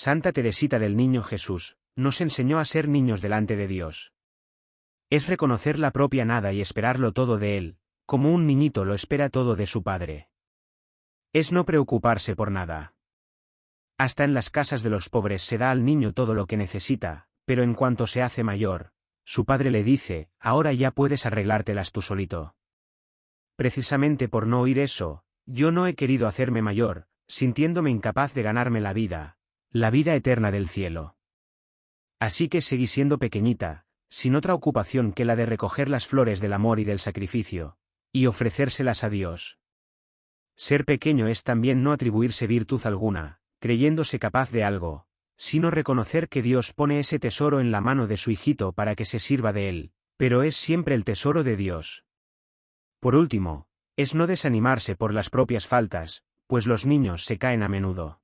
Santa Teresita del Niño Jesús, nos enseñó a ser niños delante de Dios. Es reconocer la propia nada y esperarlo todo de Él, como un niñito lo espera todo de su padre. Es no preocuparse por nada. Hasta en las casas de los pobres se da al niño todo lo que necesita, pero en cuanto se hace mayor, su padre le dice, ahora ya puedes arreglártelas tú solito. Precisamente por no oír eso, yo no he querido hacerme mayor, sintiéndome incapaz de ganarme la vida, la vida eterna del cielo. Así que seguí siendo pequeñita, sin otra ocupación que la de recoger las flores del amor y del sacrificio, y ofrecérselas a Dios. Ser pequeño es también no atribuirse virtud alguna, creyéndose capaz de algo, sino reconocer que Dios pone ese tesoro en la mano de su hijito para que se sirva de él, pero es siempre el tesoro de Dios. Por último, es no desanimarse por las propias faltas, pues los niños se caen a menudo.